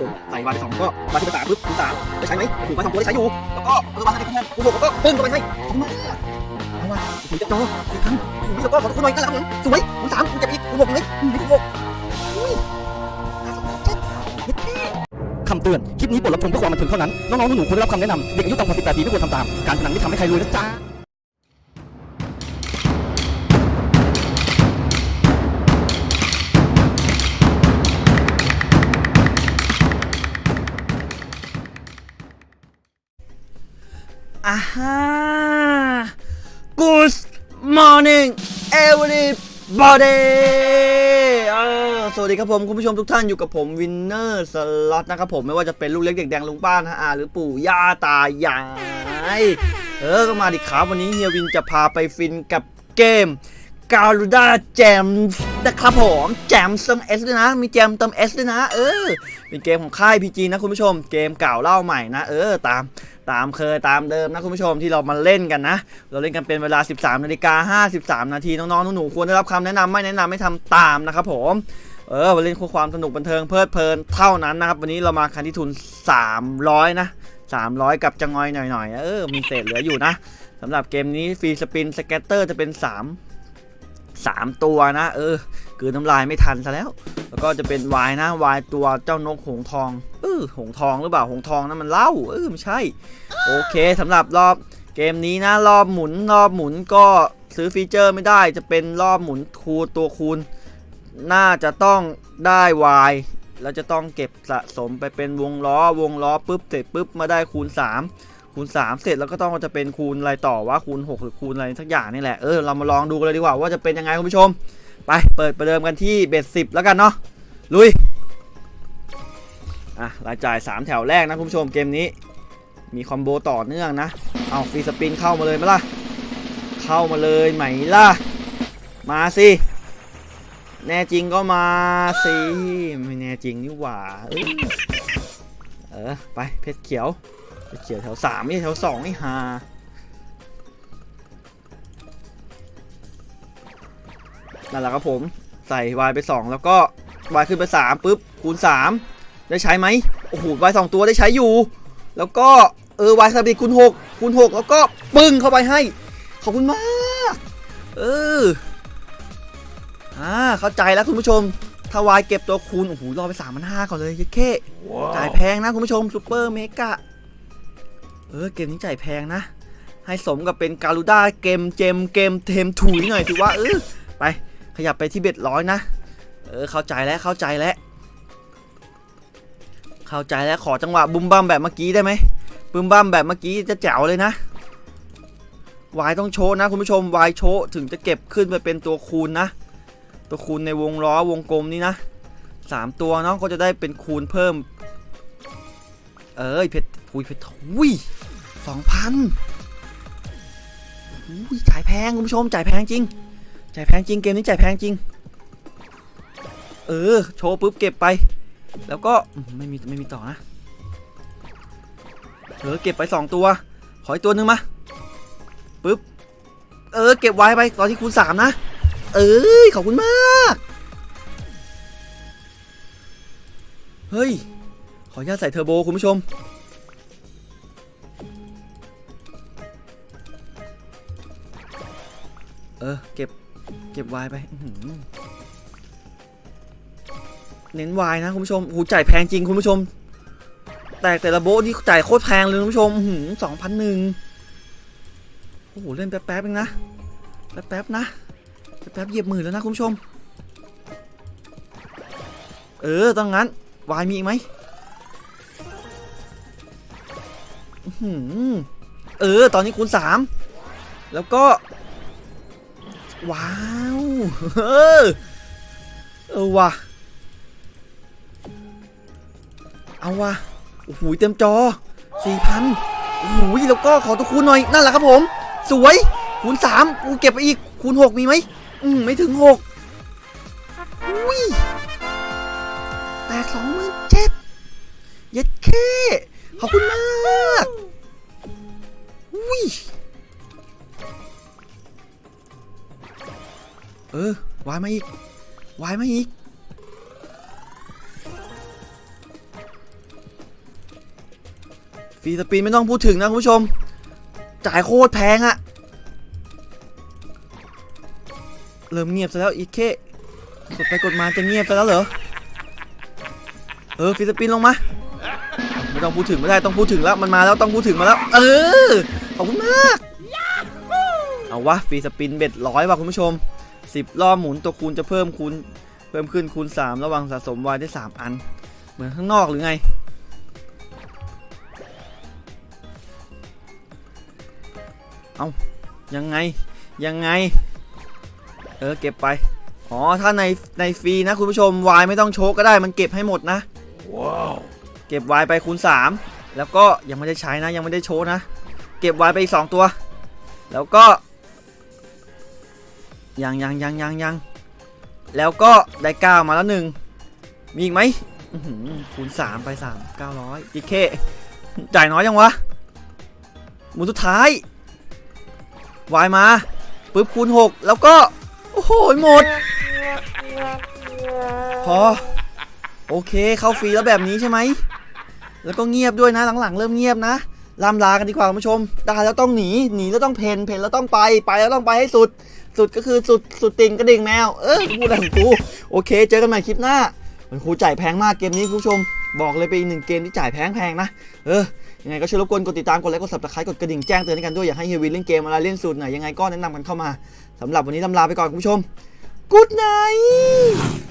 ครับผมใส่วายไปสองก็วายที่สามปุ๊บคูณสามได้ใช้ไหมถูกวายสองตัวได้ใช้อยู่ แล้วก็เออวายที่ไปคูณคูณหกแล้วก็ปึ้งเข้าไปให้ขอบคุณมาเอาว่ะโอ้โหเจ็บจอสี่ครั้งโอ้โหแล้วก็ขอทุกคนหน่อยนั่นและครับผมสวยคูณสามคูณเจ็ดอีกคูณหกเลยอืมคูณหกอุ้ยห้าสองเจ็ดเย็ดแค่คำเตือน คลิปนี้บทรับชมเพื่อความบันเทิงเท่านั้น น้องๆหนูๆควรได้รับคำแนะนำเด็กอายุต่ำกว่า18ปีไม่ควรทำตาม การพนันไม่ทำให้ใครรวยนะจ๊ะ อ่าฮะ Good morning everybody สวัสดีครับผม คุณผู้ชมทุกท่านอยู่กับผมวินเนอร์สล็อตนะครับผมไม่ว่าจะเป็นลูกเล็กเด็กแดงลุงป้านะอาหรือปู่ย่าตายาย เออ ก็มาดิครับวันนี้เฮียวินจะพาไปฟินกับเกมกา u ด a แจมนะครับผมแจมเติมเอสด้วยนะ มีแจมเติมเอสด้วยนะ เออ เป็นเกมของค่าย PG นะคุณผู้ชม เกมเก่าเล่าใหม่นะ เออ ตาม ตามเคยตามเดิมนะคุณผู้ชมที่เรามาเล่นกันนะ เราเล่นกันเป็นเวลา 13นาฬิกา53 นาทีน้องๆหนูๆควรได้รับคำแนะนำไม่แนะนำไม่ทำตามนะครับผมเออมาเล่นความสนุกบันเทิงเพลิดเพลินเท่านั้นนะครับ วันนี้เรามากันที่ทุน 300 นะ 300 กับจังอยหน่อยๆ เออ มีเศษเหลืออยู่นะสำหรับเกมนี้ free spin scatter จะเป็น 3 3 ตัวนะ เออ คือน้ำลายไม่ทันซะแล้ว ก็จะเป็น wild นะ wild ตัวเจ้านกหงส์ทองเออหงทองหรือเปล่าหงทองนั่นมันเล่าเออไม่ใช่ โอเคสำหรับรอบเกมนี้นะ รอบหมุนรอบหมุนก็ซื้อฟีเจอร์ไม่ได้จะเป็นรอบหมุนคูตัวคูณ น่าจะต้องได้วายแล้วจะต้องเก็บสะสมไปเป็นวงล้อวงล้อปุ๊บเสร็จปุ๊บมาได้คูณ 3 คูณ 3 เสร็จแล้วก็ต้องจะเป็นคูณอะไรต่อว่าคูณ 6 หรือคูณอะไรสักอย่างนี่แหละเออเรามาลองดูกันเลยดีกว่าว่าจะเป็นยังไงคุณผู้ชม ไปเปิดประเดิมกันที่เบ็ดสิบแล้วกันเนาะ ลุย อะรายจ่าย 3 แถวแรกนะคุณผู้ชมเกมนี้ มีคอมโบต่อเนื่องนะ เอาฟรีสปินเข้ามาเลยไหมล่ะ เข้ามาเลยไหมล่ะ มาสิ แน่จริงก็มาสิ ไม่แน่จริงนี่หว่า เออ ไปเพชรเขียว เพชรเขียวแถวสามไม่แถวสองนี่ฮานั่นแหละครับผม ใส่วายไป 2 แล้วก็ วายขึ้นไป3ปุ๊บคูณ3ได้ใช้ไหมโอ้โหวายสองตัวได้ใช้อยู่ แล้วก็เออ wild speed คูณ6คูณ6แล้วก็ปึ้งเข้าไปให้ ขอบคุณมาก เอออ่าเข้าใจแล้วคุณผู้ชมถ้าวายเก็บตัวคูณโอ้โหรอไป3 5 0 0ก่อนเลยเย็ดเข้จ่ายแพงนะคุณผู้ชม super mega เออเกมนี้จ่ายแพงนะ ให้สมกับเป็นการูด้าเกมเจมเกมเทมถุยหน่อยถือว่าเออไปขยับไปที่เบ็ดร้อยนะ เออเข้าใจแล้วเข้าใจแล้วเข้าใจแล้วขอจังหวะบุมบัมแบบเมื่อกี้ได้ไหมบุมบัมแบบเมื่อกี้จะแจ๋วเลยนะวายต้องโชว์นะคุณผู้ชมวายโชว์ถึงจะเก็บขึ้นไปเป็นตัวคูณนะ ตัวคูณในวงล้อวงกลมนี่นะสามตัวเนาะก็จะได้เป็นคูณเพิ่ม เอ้ยเพชรพุยเพชรอุ้ยสองพันอุ้ยจ่ายแพงคุณผู้ชมจ่ายแพงจริงจ่ายแพงจริงเกมนี้จ่ายแพงจริง เออ โชว์ปุ๊บเก็บไป แล้วก็ไม่มีไม่มีต่อนะเออเก็บไปสองตัว ขออีกตัวหนึ่งมาปุ๊บ เออ เก็บไว้ไปตอนที่คูณสามนะ เอ้ยขอบคุณมาก เฮ้ย ขออนุญาตใส่เทอร์โบคุณผู้ชม เออ เก็บ เก็บไวน์ไปอื เน้นวน์นะคุณผู้ชมโอ้โหจ่ายแพงจริงคุณผู้ชม แต่แต่ละโบนี่จ่ายโคตรแพงเลยคุณผู้ชมสองพันหนึ่งโอ้โหเล่นแป๊บๆเองนะแป๊บๆนะแป๊บๆเหยียบหมื่นแล้วนะคุณผู้ชม เออต้องงั้นวายมีอีกไหมหือเออ ตอนนี้คูณสามแล้วก็ ว้าว เออ เออว่ะ เอาว่ะโอ้โหเต็มจอสี่พันโอ้โหแล้วก็ขอตัวคูณหน่อยนั่นแหละครับผม สวยคูณสามกูเก็บไปอีกคูณหกมีไหมอืมไม่ถึงหกอุ้ยแตกสองหมื่นเจ็ดเย็ดเคขอบคุณมากอุ้ยเออวายมาอีกวายมาอีก ฟรีสปินไม่ต้องพูดถึงนะคุณผู้ชม จ่ายโคตรแพงอะเริ่มเงียบซะแล้วอีกเคกดไปกดมาจะเงียบซะแล้วเหรอ เออฟีสปินลงมา ไม่ต้องพูดถึงไม่ได้ต้องพูดถึงแล้วมันมาแล้วต้องพูดถึงมาแล้ว เออ ขอบคุณมาก เอาวะฟีสปินเบ็ดร้อยว่ะคุณผู้ชม 10 รอบหมุนตัวคูณจะเพิ่มคูณ เพิ่มขึ้นคูณ 3 ระหว่างสะสมวายได้ 3 อัน เหมือนข้างนอกหรือไง เอายังไงยังไง เออเก็บไปอ๋อถ้าในในฟรีนะคุณผู้ชมวายไม่ต้องโชกก็ได้มันเก็บให้หมดนะเก็บวายไปคูณ3 แล้วก็ยังไม่ได้ใช้นะยังไม่ได้โชว์นะ เก็บวายไปอีก2ตัว แล้วก็ยังยังยังยังยังแล้วก็ได้9มาแล้วหนึ่งมีอีกไหมอื้อหือคูณ3ไป3 900อีกเคจ่ายน้อยยังวะหมุนสุดท้าย วายมาปึ๊บคูณ 6 แล้วก็ โอ้โหหมด พอ โอเคเข้าฟรีแล้วแบบนี้ใช่ไหม แล้วก็เงียบด้วยนะหลังๆ เริ่มเงียบนะลำลากันดีกว่าคุณผู้ชมได้แล้วต้องหนีหนีแล้วต้องเพนเพนแล้วต้องไปไปแล้วต้องไปให้สุด สุดก็คือสุดสุดติ่งกระดิ่งแมวเออพูดอะไรของกูโอเค เจอกันใหม่คลิปหน้ามันครูจ่ายแพงมากเกมนี้คุณผู้ชม บอกเลยเป็นอีกหนึ่งเกมที่จ่ายแพงๆนะ เออ ยังไงก็ช่วยรบกวนกดติดตามกดไลค์กดสับตะไคร้กดกระดิ่งแจ้งเตือนกันด้วย อยากให้เฮยวินเล่นเกมอะไรเล่นสูตรไหนยังไงก็แนะนำกันเข้ามาสำหรับวันนี้ลำลาไปก่อนคุณผู้ชม Good night